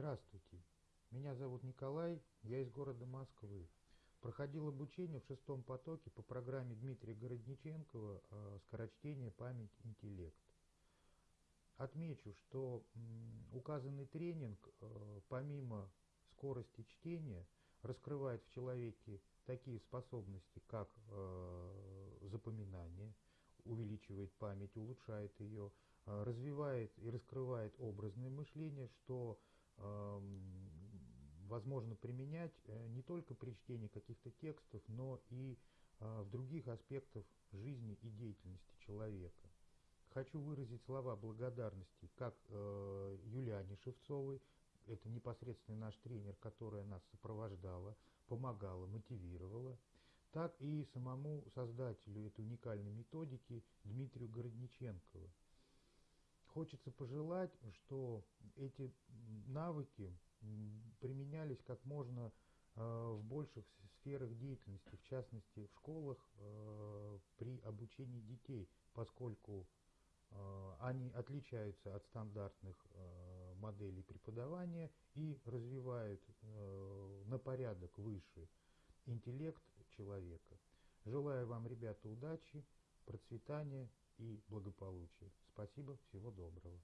Здравствуйте, меня зовут Николай, я из города Москвы. Проходил обучение в шестом потоке по программе Дмитрия Городниченкова э, «Скорочтение, память, интеллект». Отмечу, что указанный тренинг, э, помимо скорости чтения, раскрывает в человеке такие способности, как э, запоминание, увеличивает память, улучшает ее, развивает и раскрывает образное мышление, что возможно применять э, не только при чтении каких-то текстов, но и э, в других аспектах жизни и деятельности человека. Хочу выразить слова благодарности как э, Юлиане Шевцовой, это непосредственно наш тренер, которая нас сопровождала, помогала, мотивировала, так и самому создателю этой уникальной методики Дмитрию Городниченкову. Хочется пожелать, что эти навыки применялись как можно э, в больших сферах деятельности, в частности в школах э, при обучении детей, поскольку э, они отличаются от стандартных моделей преподавания и развивают на порядок выше интеллект человека. Желаю вам, ребята, удачи, процветания и благополучия. Спасибо, всего доброго.